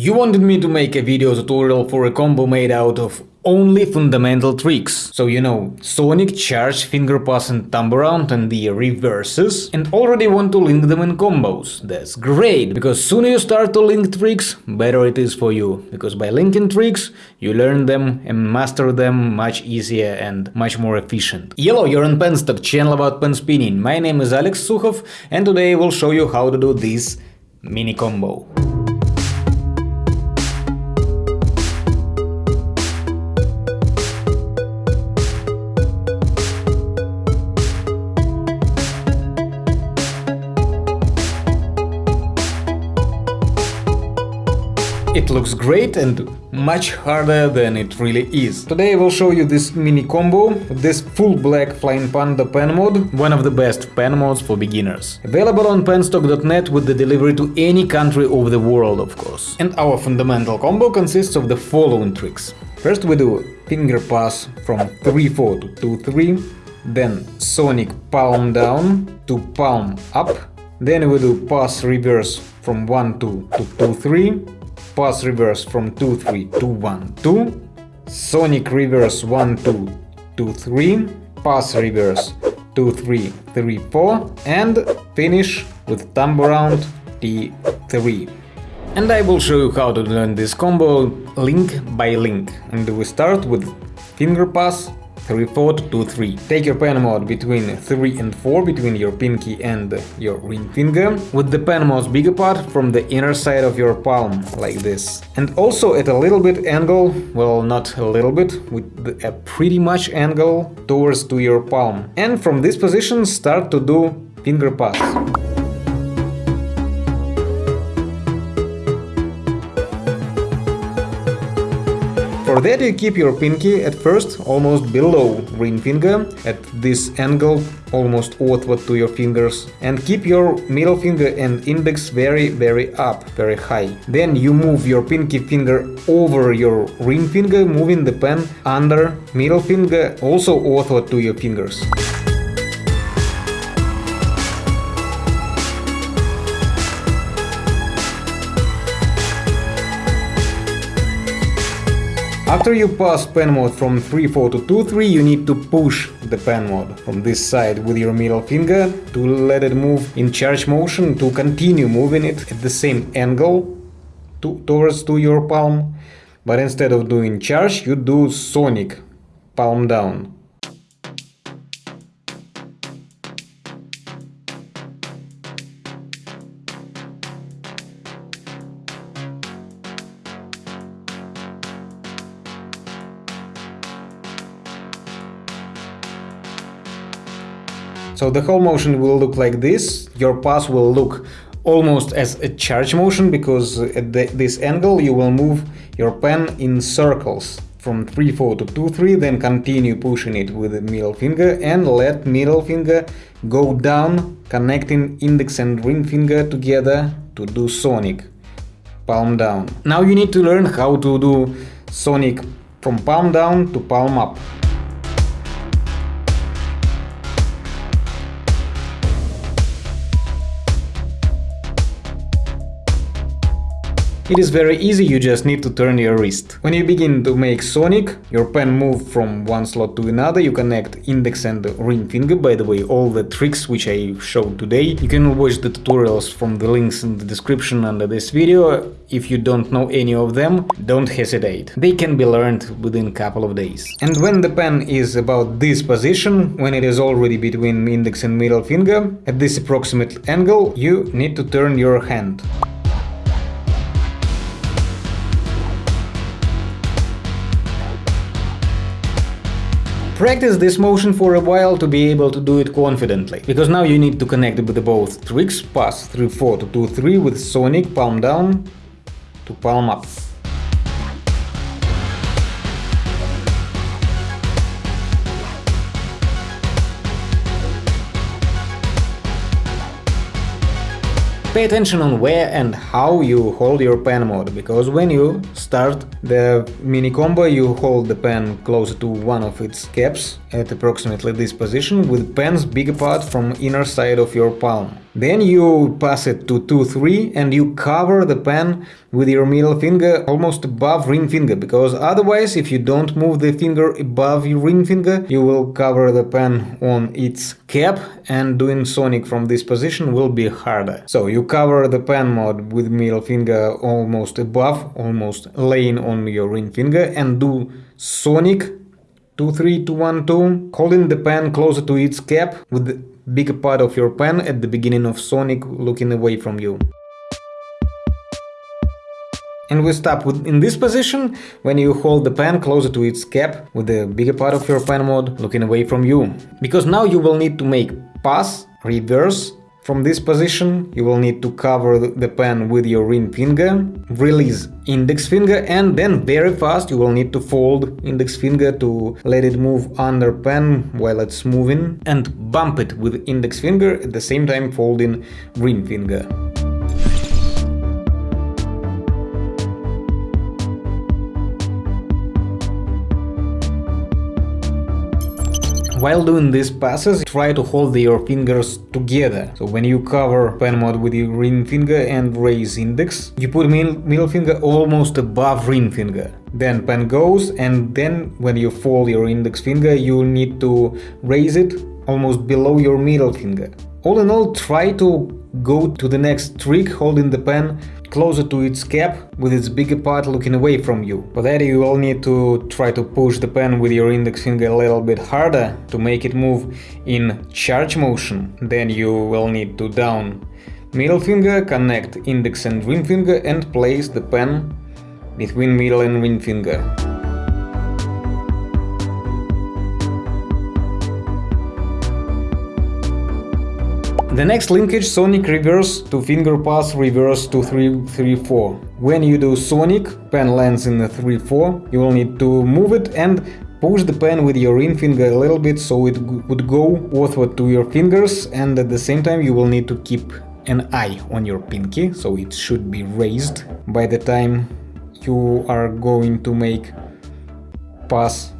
You wanted me to make a video tutorial for a combo made out of only fundamental tricks. So you know, Sonic, Charge, Finger Pass and Thumb Around and the reverses and already want to link them in combos. That's great, because sooner you start to link tricks, better it is for you. Because by linking tricks, you learn them and master them much easier and much more efficient. Hello, you're on Penstock, channel about pen spinning. My name is Alex Sukhov and today I will show you how to do this mini combo. It looks great and much harder than it really is. Today I will show you this mini combo, this full black Flying Panda pen mod, one of the best pen mods for beginners. Available on penstock.net with the delivery to any country of the world, of course. And our fundamental combo consists of the following tricks. First we do finger pass from 3-4 to 2-3, then Sonic palm down to palm up, then we do pass reverse from 1-2 to 2-3, pass reverse from 2-3 to 1-2, Sonic reverse 1-2 2-3, pass reverse 2-3 3-4 and finish with thumb around T3. And I will show you how to learn this combo link by link. And we start with finger pass 3 4 2 3. Take your pen mod between 3 and 4 between your pinky and your ring finger with the pen most bigger part from the inner side of your palm like this. And also at a little bit angle, well not a little bit, with a pretty much angle towards to your palm. And from this position start to do finger pass. For that you keep your pinky at first almost below ring finger, at this angle almost outward to your fingers, and keep your middle finger and index very very up, very high. Then you move your pinky finger over your ring finger, moving the pen under middle finger also outward to your fingers. After you pass pen mod from 3-4 to 2-3, you need to push the pen mod from this side with your middle finger to let it move in charge motion to continue moving it at the same angle to, towards to your palm. But instead of doing charge, you do sonic, palm down. So the whole motion will look like this, your pass will look almost as a charge motion because at the, this angle you will move your pen in circles from 3-4 to 2-3 then continue pushing it with the middle finger and let middle finger go down connecting index and ring finger together to do sonic palm down. Now you need to learn how to do sonic from palm down to palm up. It is very easy, you just need to turn your wrist. When you begin to make Sonic, your pen move from one slot to another, you connect index and ring finger, by the way, all the tricks which I showed today. You can watch the tutorials from the links in the description under this video. If you don't know any of them, don't hesitate. They can be learned within a couple of days. And when the pen is about this position, when it is already between index and middle finger, at this approximate angle, you need to turn your hand. Practice this motion for a while to be able to do it confidently, because now you need to connect with both tricks, pass 3-4 to 2-3 with Sonic palm down to palm up. Pay attention on where and how you hold your pen mod, because when you start the mini combo you hold the pen closer to one of its caps at approximately this position with pens big apart from inner side of your palm. Then you pass it to 2-3 and you cover the pen with your middle finger almost above ring finger, because otherwise if you don't move the finger above your ring finger, you will cover the pen on its cap and doing sonic from this position will be harder. So you cover the pen mod with middle finger almost above, almost laying on your ring finger and do sonic 2 3 2 1 2 holding the pen closer to its cap with the bigger part of your pen at the beginning of sonic looking away from you and we stop with, in this position when you hold the pen closer to its cap with the bigger part of your pen mod looking away from you. Because now you will need to make pass, reverse, from this position you will need to cover the pen with your ring finger, release index finger and then very fast you will need to fold index finger to let it move under pen while it's moving and bump it with index finger at the same time folding ring finger. While doing these passes, try to hold your fingers together. So when you cover pen mod with your ring finger and raise index, you put middle finger almost above ring finger. Then pen goes and then when you fold your index finger, you need to raise it almost below your middle finger. All in all, try to go to the next trick holding the pen closer to its cap with its bigger part looking away from you. For that you will need to try to push the pen with your index finger a little bit harder to make it move in charge motion. Then you will need to down middle finger, connect index and ring finger and place the pen between middle and ring finger. The next linkage Sonic reverse to finger pass reverse to 3-3-4. When you do Sonic, pen lands in the 3-4, you will need to move it and push the pen with your ring finger a little bit so it would go outward to your fingers and at the same time you will need to keep an eye on your pinky, so it should be raised by the time you are going to make pass.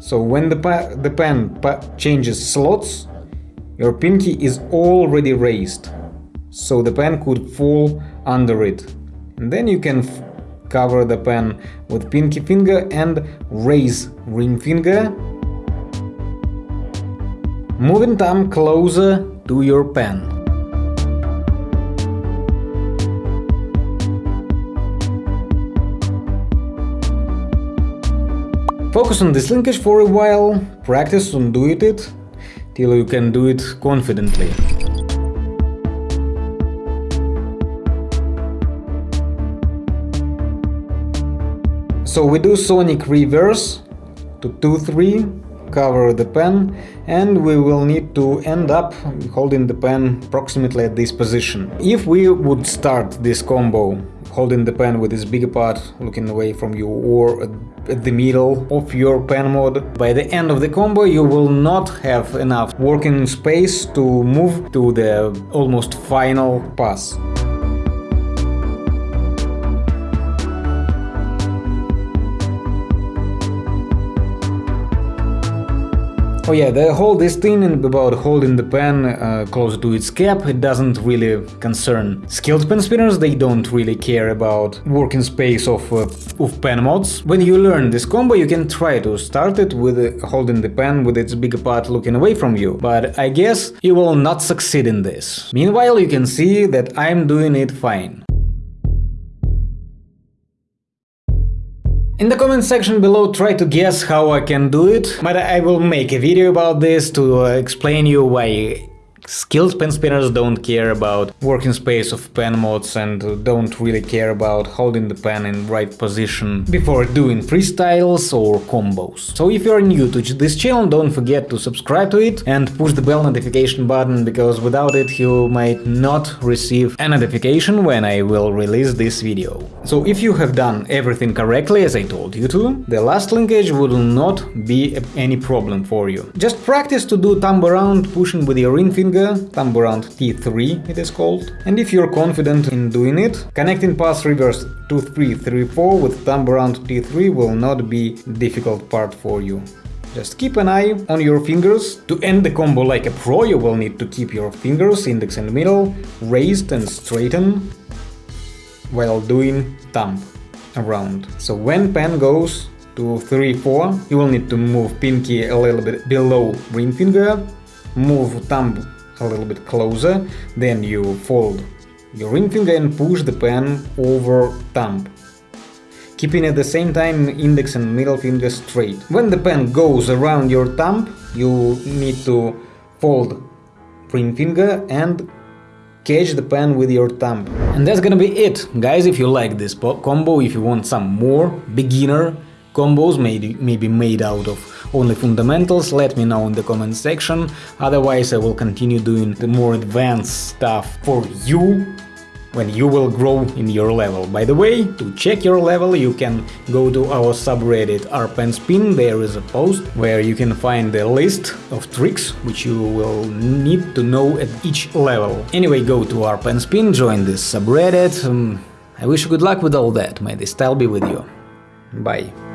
So when the, the pen changes slots, your pinky is already raised, so the pen could fall under it. And then you can cover the pen with pinky finger and raise ring finger, moving thumb closer to your pen. Focus on this linkage for a while, practice on doing it, till you can do it confidently. So we do Sonic reverse to 2-3, cover the pen, and we will need to end up holding the pen approximately at this position. If we would start this combo holding the pen with its bigger part looking away from you or at the middle of your pen mod. By the end of the combo you will not have enough working space to move to the almost final pass. Oh yeah, the whole this thing about holding the pen uh, close to its cap, it doesn't really concern skilled pen spinners, they don't really care about working space of, uh, of pen mods. When you learn this combo, you can try to start it with uh, holding the pen with its bigger part looking away from you, but I guess you will not succeed in this. Meanwhile, you can see that I'm doing it fine. In the comment section below try to guess how I can do it, but I will make a video about this to uh, explain you why Skilled pen spinners don't care about working space of pen mods and don't really care about holding the pen in right position before doing freestyles or combos. So if you're new to this channel, don't forget to subscribe to it and push the bell notification button, because without it you might not receive a notification when I will release this video. So if you have done everything correctly as I told you to, the last linkage will not be any problem for you. Just practice to do thumb around pushing with your ring finger thumb around T3 it is called, and if you're confident in doing it, connecting pass reverse 2-3-3-4 with thumb around T3 will not be difficult part for you. Just keep an eye on your fingers. To end the combo like a pro, you will need to keep your fingers, index and middle, raised and straightened while doing thumb around. So when pen goes to 3-4, you will need to move pinky a little bit below ring finger, move thumb a little bit closer, then you fold your ring finger and push the pen over thumb keeping at the same time index and middle finger straight. When the pen goes around your thumb, you need to fold ring finger and catch the pen with your thumb. And that's gonna be it, guys, if you like this combo, if you want some more beginner combos, maybe, maybe made out of only fundamentals, let me know in the comment section, otherwise I will continue doing the more advanced stuff for you when you will grow in your level. By the way, to check your level you can go to our subreddit rpenspin, there is a post where you can find the list of tricks which you will need to know at each level. Anyway, go to rpenspin, join this subreddit, um, I wish you good luck with all that, may the style be with you. Bye.